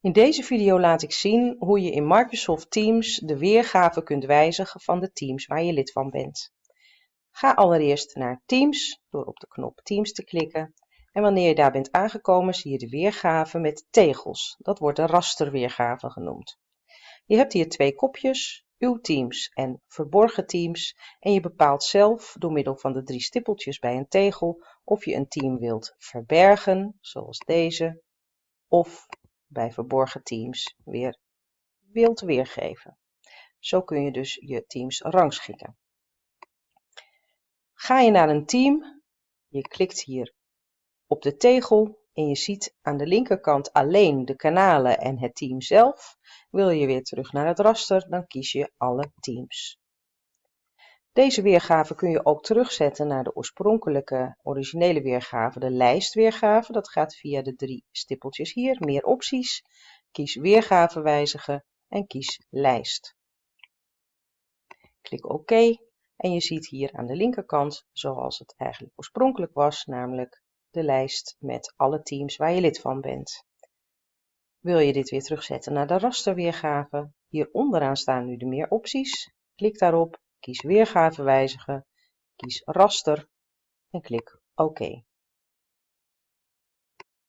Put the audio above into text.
In deze video laat ik zien hoe je in Microsoft Teams de weergave kunt wijzigen van de teams waar je lid van bent. Ga allereerst naar Teams door op de knop Teams te klikken en wanneer je daar bent aangekomen zie je de weergave met tegels. Dat wordt de rasterweergave genoemd. Je hebt hier twee kopjes, uw teams en verborgen teams en je bepaalt zelf door middel van de drie stippeltjes bij een tegel of je een team wilt verbergen, zoals deze, of bij verborgen teams weer wilt weergeven. Zo kun je dus je teams rangschikken. Ga je naar een team, je klikt hier op de tegel en je ziet aan de linkerkant alleen de kanalen en het team zelf. Wil je weer terug naar het raster, dan kies je alle teams. Deze weergave kun je ook terugzetten naar de oorspronkelijke originele weergave, de lijstweergave. Dat gaat via de drie stippeltjes hier, meer opties. Kies weergave wijzigen en kies lijst. Klik OK en je ziet hier aan de linkerkant zoals het eigenlijk oorspronkelijk was, namelijk de lijst met alle teams waar je lid van bent. Wil je dit weer terugzetten naar de rasterweergave? Hier onderaan staan nu de meer opties. Klik daarop, kies weergave wijzigen, kies raster en klik OK.